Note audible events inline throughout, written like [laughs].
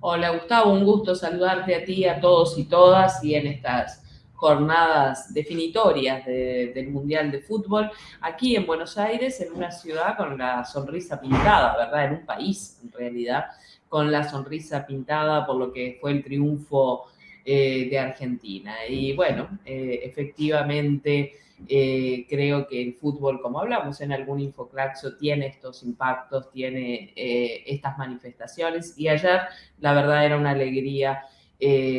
Hola Gustavo, un gusto saludarte a ti, a todos y todas y en estas jornadas definitorias del Mundial de Fútbol, aquí en Buenos Aires, en una ciudad con la sonrisa pintada, ¿verdad? En un país, en realidad, con la sonrisa pintada por lo que fue el triunfo eh, de Argentina. Y bueno, eh, efectivamente eh, creo que el fútbol, como hablamos en algún infoclaxo, tiene estos impactos, tiene estas manifestaciones. Y ayer, la verdad, era una alegría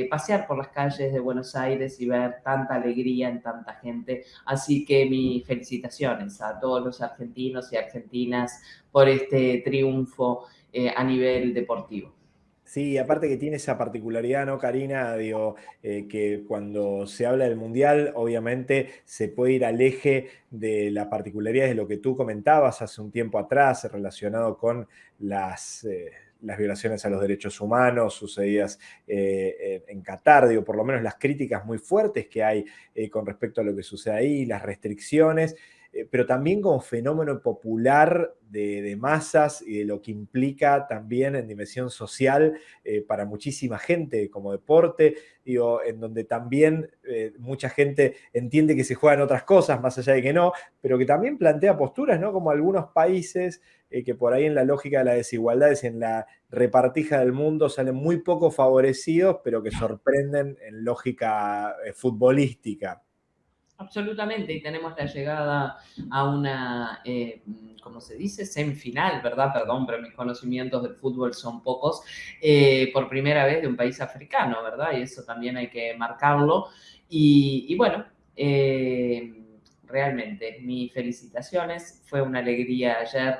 pasear por las calles de Buenos Aires y ver tanta alegría en tanta gente. Así que mis felicitaciones a todos los argentinos y argentinas por este triunfo a nivel deportivo. Sí, aparte que tiene esa particularidad, ¿no, Karina? Digo, eh, que cuando se habla del Mundial, obviamente se puede ir al eje de la particularidad de lo que tú comentabas hace un tiempo atrás, relacionado con las, eh, las violaciones a los derechos humanos sucedidas eh, en Qatar, digo, por lo menos las críticas muy fuertes que hay con respecto a lo que sucede ahí, las restricciones. Eh, pero también como fenómeno popular de, masas y de lo que implica también en dimensión social eh, para muchísima gente como deporte, digo, en donde también eh, mucha gente entiende que se juegan otras cosas, más allá de que no, pero que también plantea posturas, ¿no? Como algunos países que por ahí en la lógica de las desigualdades, en la repartija del mundo, salen muy poco favorecidos, pero que sorprenden en lógica futbolística. Absolutamente, y tenemos la llegada a una, eh, ¿cómo se dice? Semifinal, ¿verdad? Perdón, pero mis conocimientos del fútbol son pocos, eh, por primera vez de un país africano, ¿verdad? Y eso también hay que marcarlo. Y, bueno, eh, realmente, mis felicitaciones, fue una alegría ayer.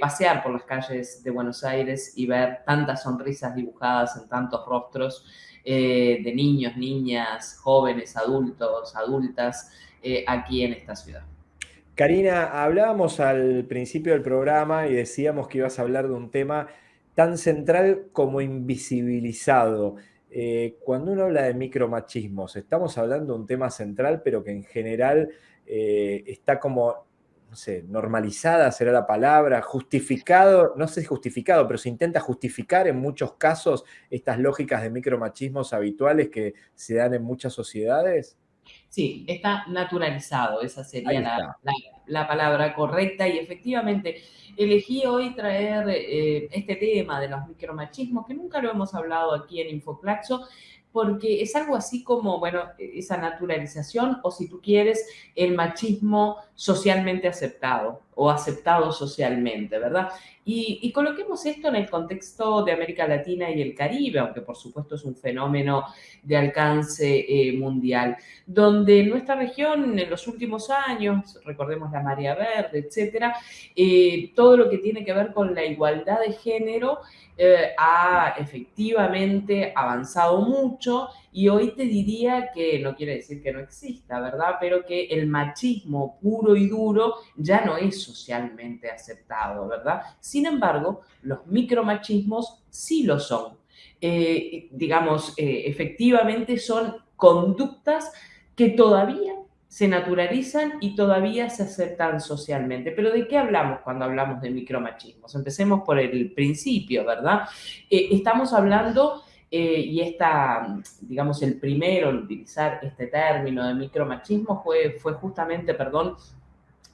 pasear por las calles de Buenos Aires y ver tantas sonrisas dibujadas en tantos rostros eh, de niños, niñas, jóvenes, adultos, adultas eh, aquí en esta ciudad. Karina, hablábamos al principio del programa y decíamos que ibas a hablar de un tema tan central como invisibilizado. Eh, cuando uno habla de micromachismos, estamos hablando de un tema central, pero que en general está como no sé, normalizada será la palabra, justificado, no sé si justificado, pero se intenta justificar en muchos casos estas lógicas de micromachismos habituales que se dan en muchas sociedades? Sí, está naturalizado, esa sería la, palabra correcta y efectivamente elegí hoy traer eh, este tema de los micromachismos, que nunca lo hemos hablado aquí en Infoclaxo, porque es algo así como, bueno, esa naturalización o si tú quieres, el machismo socialmente aceptado o aceptado socialmente, ¿verdad? Y, coloquemos esto en el contexto de América Latina y el Caribe, aunque por supuesto es un fenómeno de alcance eh, mundial, donde en nuestra región en los últimos años, recordemos la marea verde, etcétera, eh, todo lo que tiene que ver con la igualdad de género eh, ha efectivamente avanzado mucho y hoy te diría que no quiere decir que no exista, ¿verdad? Pero que el machismo puro y duro ya no es socialmente aceptado, ¿verdad? Sin embargo, los micromachismos sí lo son. Eh, digamos, eh, efectivamente son conductas que todavía se naturalizan y todavía se aceptan socialmente. Pero ¿de qué hablamos cuando hablamos de micromachismos? Empecemos por el principio, ¿verdad? Eh, estamos hablando, eh, y esta, digamos, el primero en utilizar este término de micromachismo fue, fue justamente, perdón,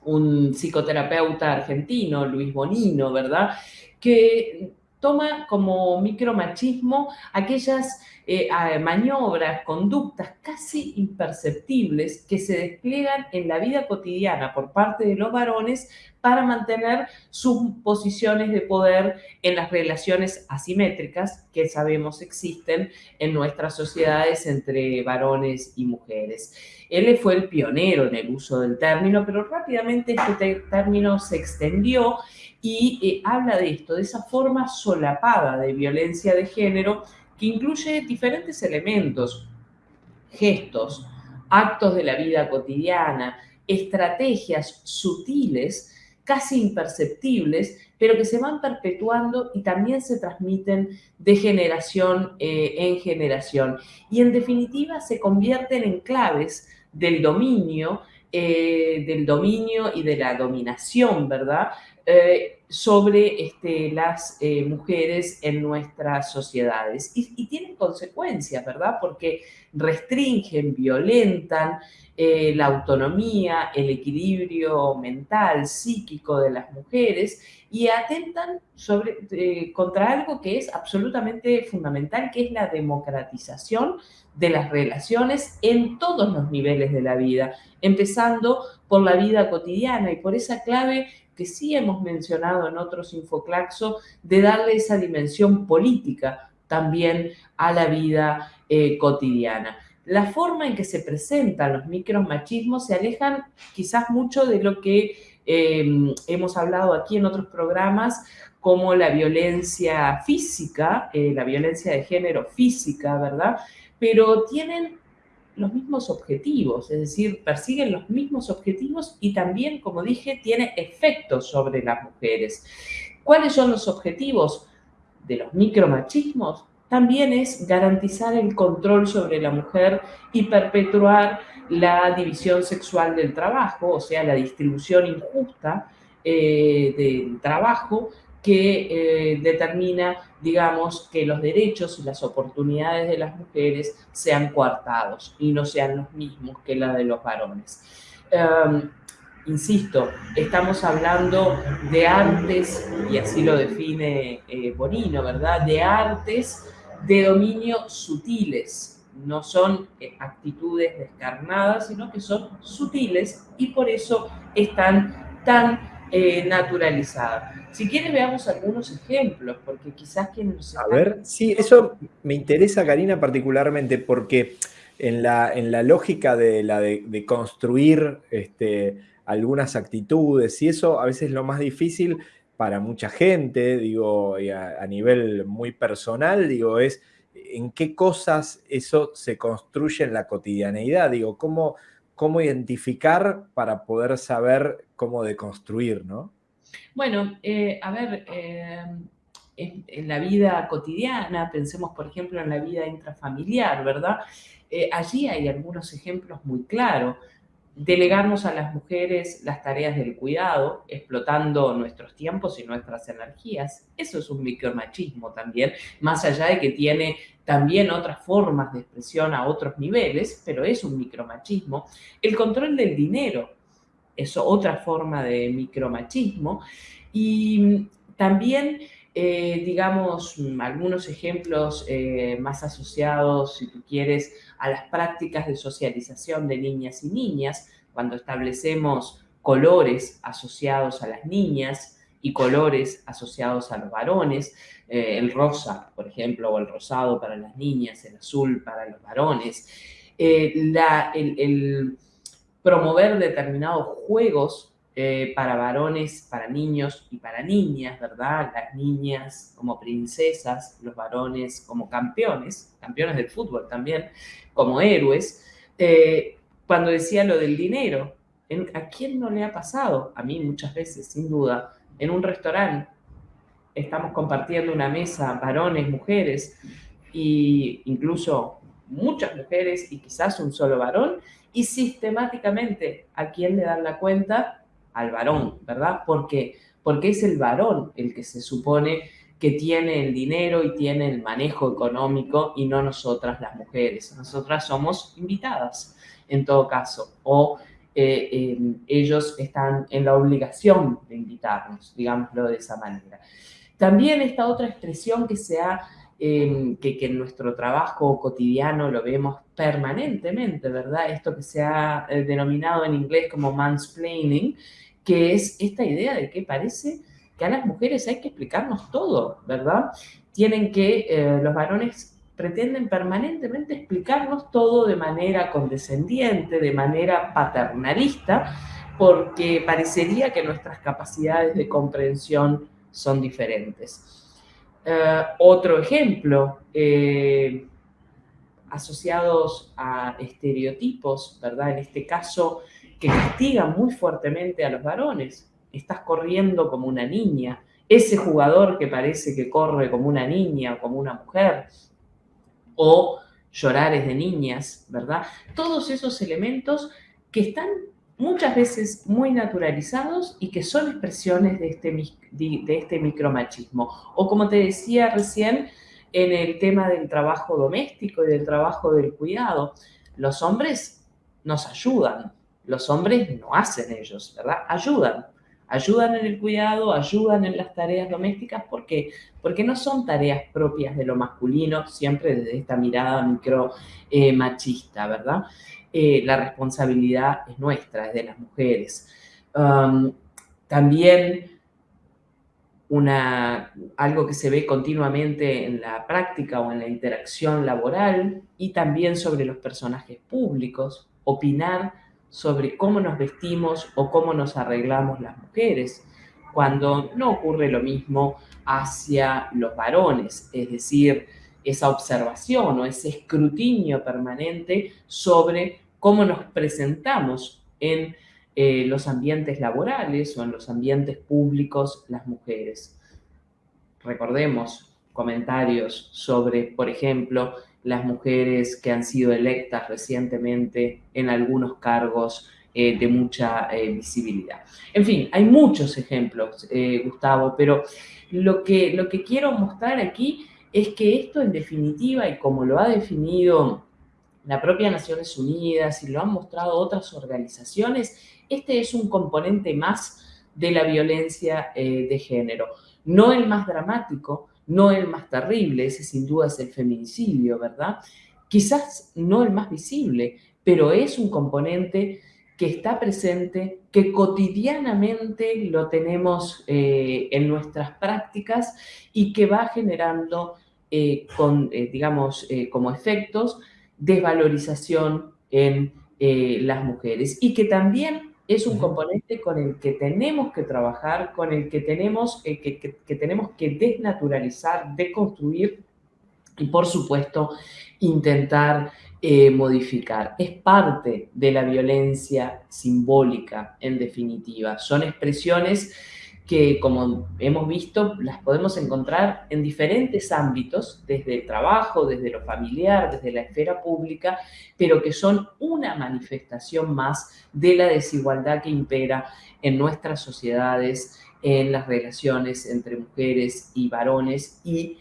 un psicoterapeuta argentino, Luis Bonino, ¿verdad? Que toma como micromachismo aquellas eh, maniobras, conductas casi imperceptibles que se despliegan en la vida cotidiana por parte de los varones para mantener sus posiciones de poder en las relaciones asimétricas que sabemos existen en nuestras sociedades entre varones y mujeres. Él fue el pionero en el uso del término, pero rápidamente este término se extendió y eh, habla de esto, de esa forma solapada de violencia de género que incluye diferentes elementos, gestos, actos de la vida cotidiana, estrategias sutiles, casi imperceptibles, pero que se van perpetuando y también se transmiten de generación eh, en generación. Y en definitiva se convierten en claves del dominio, eh, del dominio y de la dominación, ¿verdad? Eh, sobre este, las eh, mujeres en nuestras sociedades. Y, tienen consecuencias, ¿verdad? Porque restringen, violentan eh, la autonomía, el equilibrio mental, psíquico de las mujeres y atentan contra algo que es absolutamente fundamental, que es la democratización de las relaciones en todos los niveles de la vida, empezando por la vida cotidiana y por esa clave que sí hemos mencionado en otros Infoclaxo, de darle esa dimensión política también a la vida eh, cotidiana. La forma en que se presentan los micromachismos se alejan quizás mucho de lo que em, hemos hablado aquí en otros programas, como la violencia física, eh, la violencia de género física, ¿verdad? Pero tienen los mismos objetivos, es decir, persiguen los mismos objetivos y también, como dije, tiene efectos sobre las mujeres. ¿Cuáles son los objetivos de los micromachismos? También es garantizar el control sobre la mujer y perpetuar la división sexual del trabajo, o sea, la distribución injusta eh, del trabajo que eh, determina, digamos, que los derechos y las oportunidades de las mujeres sean coartados y no sean los mismos que la de los varones. Em, insisto, estamos hablando de artes, y así lo define eh, Bonino, ¿verdad? De artes de dominio sutiles, no son eh, actitudes descarnadas, sino que son sutiles y por eso están tan naturalizadas. Si quieres, veamos algunos ejemplos, porque quizás quienes nos A ver, sí, eso me interesa, Karina, particularmente, porque en la, en la lógica de, la de, construir este, algunas actitudes, y eso a veces es lo más difícil para mucha gente, digo, a, a nivel muy personal, digo, es en qué cosas eso se construye en la cotidianeidad, digo, cómo, cómo identificar para poder saber cómo deconstruir, ¿no? Bueno, eh, a ver, eh, en, la vida cotidiana, pensemos por ejemplo en la vida intrafamiliar, ¿verdad? Eh, allí hay algunos ejemplos muy claros. Delegarnos a las mujeres las tareas del cuidado, explotando nuestros tiempos y nuestras energías. Eso es un micromachismo también, más allá de que tiene también otras formas de expresión a otros niveles, pero es un micromachismo. El control del dinero, es otra forma de micromachismo. Y también, eh, digamos, algunos ejemplos eh, más asociados, si tú quieres, a las prácticas de socialización de niñas y niñas, cuando establecemos colores asociados a las niñas y colores asociados a los varones, eh, el rosa, por ejemplo, o el rosado para las niñas, el azul para los varones. la, el promover determinados juegos eh, para varones, para niños y para niñas, ¿verdad? Las niñas como princesas, los varones como campeones, campeones del fútbol también, como héroes. Eh, cuando decía lo del dinero, ¿a quién no le ha pasado? A mí muchas veces, sin duda, en un restaurante estamos compartiendo una mesa, varones, mujeres, e incluso muchas mujeres y quizás un solo varón, y sistemáticamente a quién le dan la cuenta al varón, ¿verdad? ¿Por qué? Porque es el varón el que se supone que tiene el dinero y tiene el manejo económico y no nosotras las mujeres. Nosotras somos invitadas en todo caso o eh, eh, ellos están en la obligación de invitarnos, digámoslo de esa manera. También esta otra expresión que se ha Em, que, en nuestro trabajo cotidiano lo vemos permanentemente, ¿verdad? Esto que se ha eh, denominado en inglés como mansplaining, que es esta idea de que parece que a las mujeres hay que explicarnos todo, ¿verdad? Tienen que, eh, los varones pretenden permanentemente explicarnos todo de manera condescendiente, de manera paternalista, porque parecería que nuestras capacidades de comprensión son diferentes. Eh, otro ejemplo, eh, asociados a estereotipos, ¿verdad? En este caso, que castigan muy fuertemente a los varones. Estás corriendo como una niña. Ese jugador que parece que corre como una niña o como una mujer. O llorares de niñas, ¿verdad? Todos esos elementos que están muchas veces muy naturalizados y que son expresiones de este, de este micromachismo. O como te decía recién, en el tema del trabajo doméstico y del trabajo del cuidado, los hombres nos ayudan, los hombres no hacen ellos, ¿verdad? Ayudan, ayudan en el cuidado, ayudan en las tareas domésticas, ¿por qué? Porque no son tareas propias de lo masculino, siempre desde esta mirada micro eh, machista, ¿verdad? Eh, la responsabilidad es nuestra, es de las mujeres. Um, también una, algo que se ve continuamente en la práctica o en la interacción laboral y también sobre los personajes públicos, opinar sobre cómo nos vestimos o cómo nos arreglamos las mujeres, cuando no ocurre lo mismo hacia los varones, es decir, esa observación o ese escrutinio permanente sobre cómo nos presentamos en eh, los ambientes laborales o en los ambientes públicos las mujeres. Recordemos comentarios sobre, por ejemplo, las mujeres que han sido electas recientemente en algunos cargos eh, de mucha eh, visibilidad. En fin, hay muchos ejemplos, Gustavo, pero lo que, lo que quiero mostrar aquí es que esto en definitiva, y como lo ha definido la propia Naciones Unidas y lo han mostrado otras organizaciones, este es un componente más de la violencia eh, de género. No el más dramático, no el más terrible, ese sin duda es el feminicidio, ¿verdad? Quizás no el más visible, pero es un componente que está presente, que cotidianamente lo tenemos eh, en nuestras prácticas y que va generando, eh, digamos, como efectos, desvalorización en las mujeres y que también es un componente con el que tenemos que trabajar, con el que tenemos, eh, que, tenemos que desnaturalizar, deconstruir y, por supuesto, intentar eh, modificar. Es parte de la violencia simbólica, en definitiva. Son expresiones que, como hemos visto, las podemos encontrar en diferentes ámbitos, desde el trabajo, desde lo familiar, desde la esfera pública, pero que son una manifestación más de la desigualdad que impera en nuestras sociedades, en las relaciones entre mujeres y varones y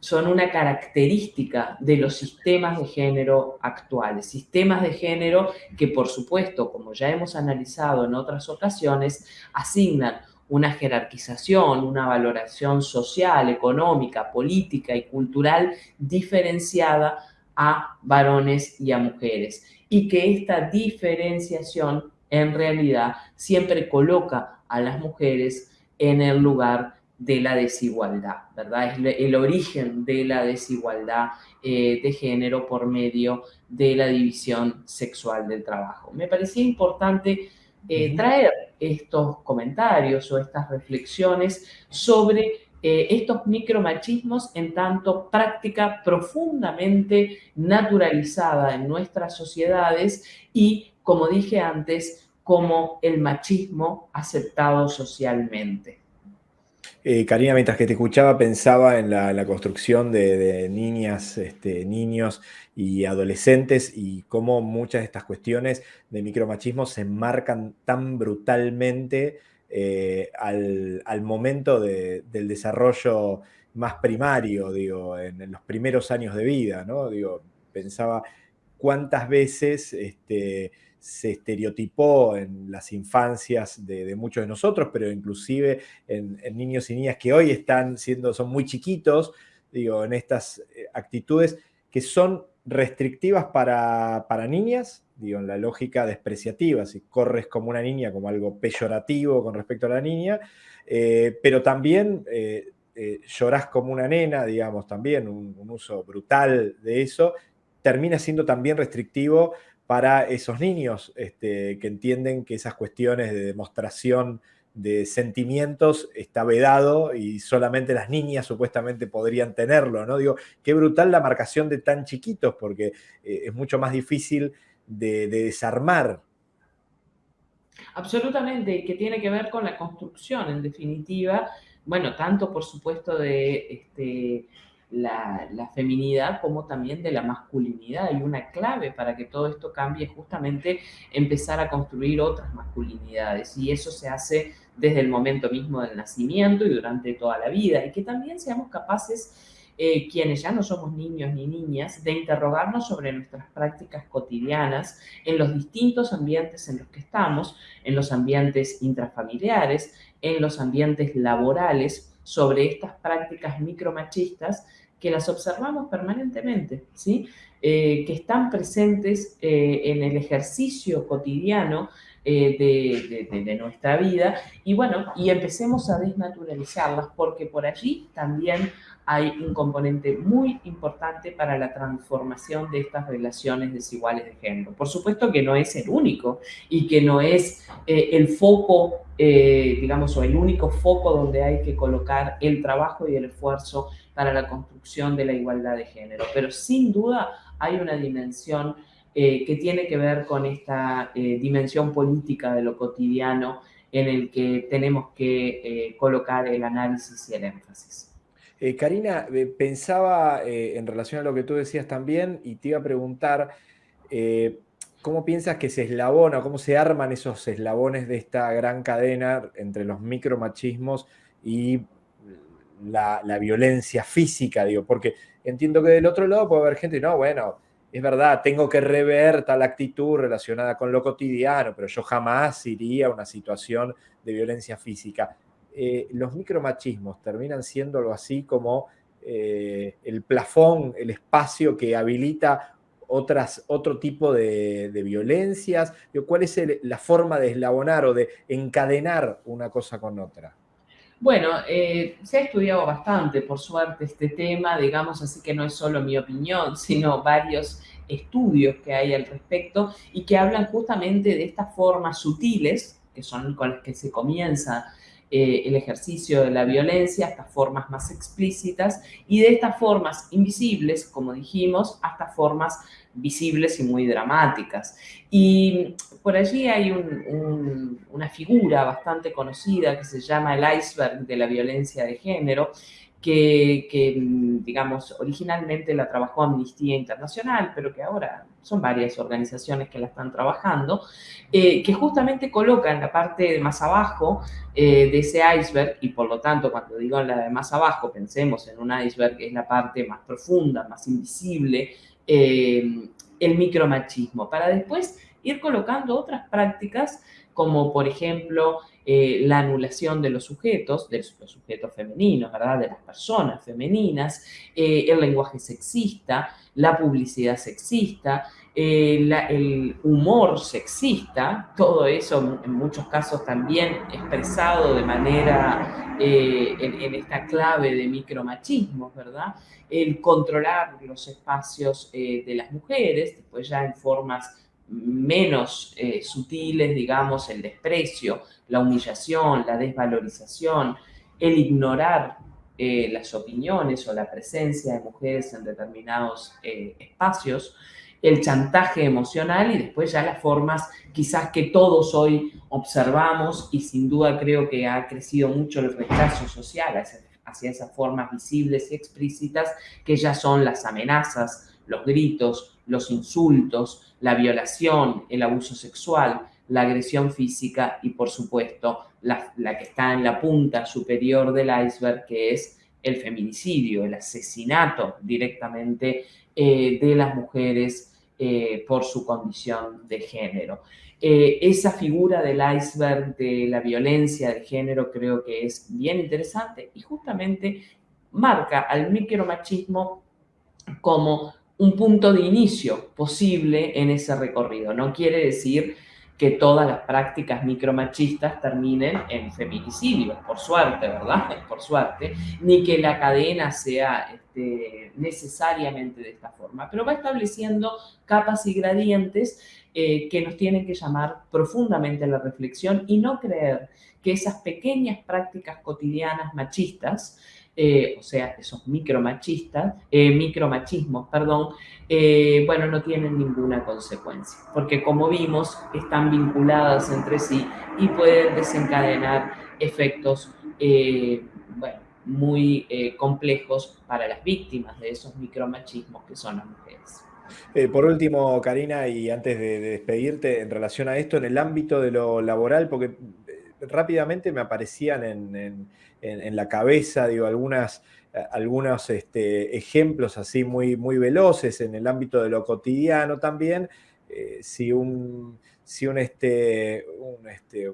son una característica de los sistemas de género actuales. Sistemas de género que, por supuesto, como ya hemos analizado en otras ocasiones, asignan una jerarquización, una valoración social, económica, política y cultural diferenciada a varones y a mujeres. Y que esta diferenciación en realidad siempre coloca a las mujeres en el lugar de la desigualdad, ¿verdad? Es el origen de la desigualdad eh, de género por medio de la división sexual del trabajo. Me parecía importante eh, traer estos comentarios o estas reflexiones sobre eh, estos micromachismos en tanto práctica profundamente naturalizada en nuestras sociedades y, como dije antes, como el machismo aceptado socialmente. Eh, Karina, mientras que te escuchaba, pensaba en la, construcción de, niñas, este, niños y adolescentes y cómo muchas de estas cuestiones de micromachismo se enmarcan tan brutalmente eh, al, momento del desarrollo más primario, digo, en, los primeros años de vida, ¿no? Digo, pensaba cuántas veces este, se estereotipó en las infancias de, muchos de nosotros, pero inclusive en, niños y niñas que hoy están siendo, son muy chiquitos, digo, en estas eh, actitudes que son restrictivas para, niñas, digo, en la lógica despreciativa, si corres como una niña, como algo peyorativo con respecto a la niña, eh, pero también eh, llorás como una nena, digamos, también un uso brutal de eso, termina siendo también restrictivo para esos niños este, que entienden que esas cuestiones de demostración de sentimientos está vedado y solamente las niñas supuestamente podrían tenerlo, ¿no? Digo, qué brutal la marcación de tan chiquitos, porque eh, es mucho más difícil de, desarmar. Absolutamente, que tiene que ver con la construcción, en definitiva, bueno, tanto por supuesto de este, la, feminidad como también de la masculinidad. Y una clave para que todo esto cambie es justamente empezar a construir otras masculinidades. Y eso se hace desde el momento mismo del nacimiento y durante toda la vida. Y que también seamos capaces, eh, quienes ya no somos niños ni niñas, de interrogarnos sobre nuestras prácticas cotidianas en los distintos ambientes en los que estamos, en los ambientes intrafamiliares, en los ambientes laborales, sobre estas prácticas micromachistas que las observamos permanentemente, ¿sí? Eh, que están presentes eh, en el ejercicio cotidiano eh, de, de, nuestra vida y bueno, y empecemos a desnaturalizarlas porque por allí también hay un componente muy importante para la transformación de estas relaciones desiguales de género. Por supuesto que no es el único y que no es eh, el foco, eh, digamos, o el único foco donde hay que colocar el trabajo y el esfuerzo para la construcción de la igualdad de género. Pero sin duda hay una dimensión eh, que tiene que ver con esta dimensión política de lo cotidiano en el que tenemos que colocar el análisis y el énfasis. Eh, Karina, eh, pensaba eh, en relación a lo que tú decías también y te iba a preguntar, ¿cómo piensas que se eslabona, cómo se arman esos eslabones de esta gran cadena entre los micromachismos y la, violencia física? Digo, porque entiendo que del otro lado puede haber gente, no, bueno, es verdad, tengo que rever tal actitud relacionada con lo cotidiano, pero yo jamás iría a una situación de violencia física. Eh, los micromachismos terminan siendo algo así como eh, el plafón, el espacio que habilita otras, otro tipo de, violencias? ¿Cuál es la forma de eslabonar o de encadenar una cosa con otra? Bueno, eh, se ha estudiado bastante, por suerte, este tema, digamos, así que no es solo mi opinión, [laughs] sino varios estudios que hay al respecto y que hablan justamente de estas formas sutiles, que son con las que se comienza eh, el ejercicio de la violencia, estas formas más explícitas, y de estas formas invisibles, como dijimos, hasta formas visibles y muy dramáticas. Y por allí hay una figura bastante conocida que se llama el iceberg de la violencia de género, que, digamos, originalmente la trabajó Amnistía Internacional, pero que ahora son varias organizaciones que la están trabajando, eh, que justamente colocan la parte más abajo eh, de ese iceberg, y por lo tanto, cuando digo la de más abajo, pensemos en un iceberg que es la parte más profunda, más invisible, eh, el micromachismo, para después ir colocando otras prácticas como por ejemplo eh, la anulación de los sujetos, de los sujetos femeninos, ¿verdad? De las personas femeninas, eh, el lenguaje sexista, la publicidad sexista, el humor sexista, todo eso en muchos casos también expresado de manera en, en, esta clave de micromachismo, ¿verdad? El controlar los espacios de las mujeres, después ya en formas menos eh, sutiles, digamos, el desprecio, la humillación, la desvalorización, el ignorar eh, las opiniones o la presencia de mujeres en determinados eh, espacios, el chantaje emocional y después ya las formas quizás que todos hoy observamos y sin duda creo que ha crecido mucho el rechazo social hacia esas formas visibles y explícitas que ya son las amenazas, los gritos, los insultos, la violación, el abuso sexual, la agresión física y, por supuesto, la, que está en la punta superior del iceberg, que es el feminicidio, el asesinato directamente eh, de las mujeres eh, por su condición de género. Eh, esa figura del iceberg de la violencia de género creo que es bien interesante y justamente marca al micromachismo como un punto de inicio posible en ese recorrido. No quiere decir que todas las prácticas micromachistas terminen en feminicidios, por suerte, ¿verdad? [laughs] Por suerte, ni que la cadena sea este, necesariamente de esta forma, pero va estableciendo capas y gradientes eh, que nos tienen que llamar profundamente a la reflexión y no creer que esas pequeñas prácticas cotidianas machistas eh, o sea, esos micromachistas, eh, micromachismos, perdón, eh, bueno, no tienen ninguna consecuencia, porque como vimos, están vinculadas entre sí y pueden desencadenar efectos, bueno, muy eh, complejos para las víctimas de esos micromachismos que son las mujeres. Eh, por último, Karina, y antes de, despedirte, en relación a esto, en el ámbito de lo laboral, porque eh, rápidamente me aparecían en, la cabeza, algunas, algunos este, ejemplos así muy, muy veloces en el ámbito de lo cotidiano también. si un, si un, este, un, este,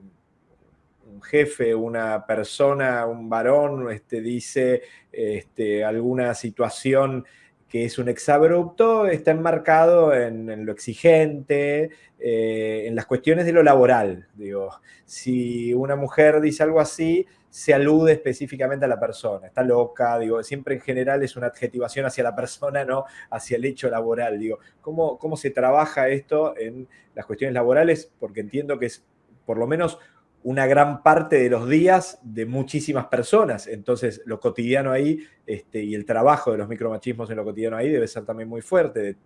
un jefe, una persona, un varón, este, dice este, alguna situación que es un exabrupto, está enmarcado en, lo exigente, eh, en las cuestiones de lo laboral. Digo, si una mujer dice algo así, se alude específicamente a la persona, está loca, digo, siempre en general es una adjetivación hacia la [laughs] persona, no hacia el hecho laboral. Digo, ¿cómo, cómo se trabaja esto en las cuestiones laborales? Porque entiendo que es por lo menos una gran parte de los días de muchísimas personas. Entonces, lo cotidiano ahí este, y el trabajo de los micromachismos en lo cotidiano ahí debe ser también muy fuerte,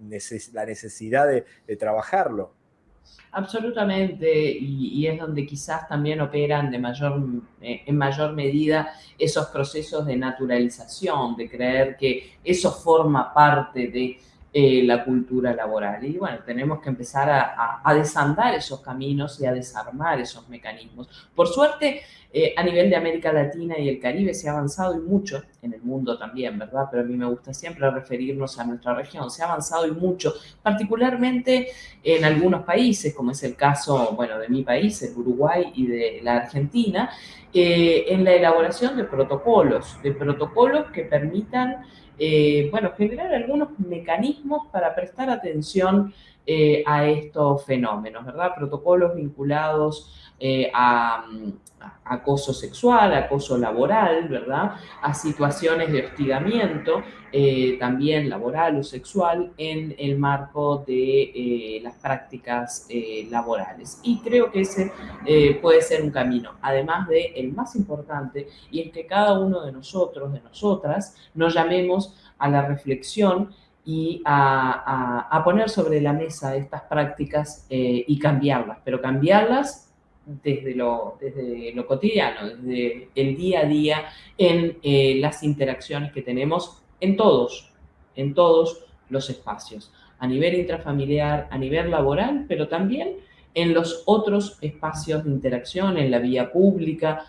la necesidad de, trabajarlo. Absolutamente, y, es donde quizás también operan de mayor, eh, en mayor medida esos procesos de naturalización, de creer que eso forma parte de eh, la cultura laboral. Y bueno, tenemos que empezar a, desandar esos caminos y a desarmar esos mecanismos. Por suerte, eh, a nivel de América Latina y el Caribe se ha avanzado y mucho, en el mundo también, ¿verdad? Pero a mí me gusta siempre referirnos a nuestra región. Se ha avanzado y mucho, particularmente en algunos países, como es el caso, bueno, de mi país, el Uruguay y de la Argentina, eh, en la elaboración de protocolos, de protocolos que permitan eh, bueno, generar algunos mecanismos para prestar atención eh, a estos fenómenos, ¿verdad? Protocolos vinculados eh, a, acoso sexual, acoso laboral, ¿verdad? A situaciones de hostigamiento, también laboral o sexual, en el marco de las prácticas laborales. Y creo que ese puede ser un camino, además de el más importante, y es que cada uno de nosotros, de nosotras, nos llamemos a la reflexión y a, poner sobre la mesa estas prácticas eh, y cambiarlas, pero cambiarlas desde lo, desde lo cotidiano, desde el día a día, en eh, las interacciones que tenemos en todos, en todos los espacios, a nivel intrafamiliar, a nivel laboral, pero también en los otros espacios de interacción, en la vía pública,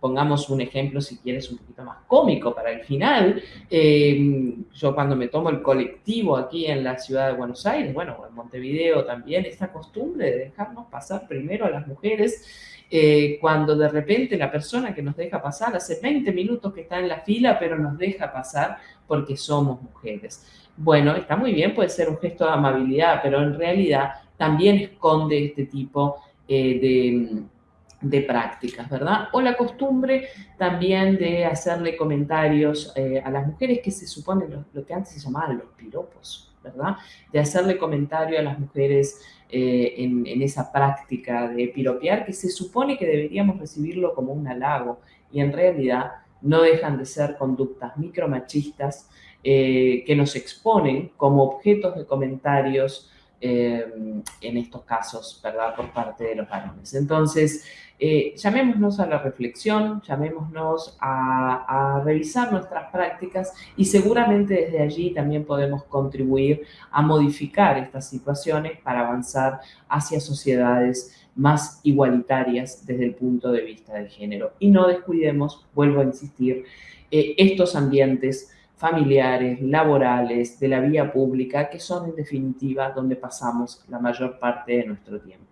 pongamos un ejemplo, si quieres, un poquito más cómico para el final. Em, yo cuando me tomo el colectivo aquí en la ciudad de Buenos Aires, bueno, en Montevideo también, esta costumbre de dejarnos pasar primero a las mujeres, eh, cuando de repente la persona que nos deja pasar hace 20 minutos que está en la fila, pero nos deja pasar porque somos mujeres. Bueno, está muy bien, puede ser un gesto de amabilidad, pero en realidad también esconde este tipo eh, de de prácticas, ¿verdad? O la costumbre también de hacerle comentarios eh, a las mujeres que se supone lo, que antes se llamaban los piropos, ¿verdad? De hacerle comentario a las mujeres eh, en, esa práctica de piropear que se supone que deberíamos recibirlo como un halago y en realidad no dejan de ser conductas micromachistas eh, que nos exponen como objetos de comentarios en estos casos, ¿verdad? Por parte de los varones. Entonces, eh, llamémonos a la reflexión, llamémonos a, revisar nuestras prácticas y seguramente desde allí también podemos contribuir a modificar estas situaciones para avanzar hacia sociedades más igualitarias desde el punto de vista del género. Y no descuidemos, vuelvo a insistir, eh, estos ambientes familiares, laborales, de la vía pública, que son en definitiva donde pasamos la mayor parte de nuestro tiempo.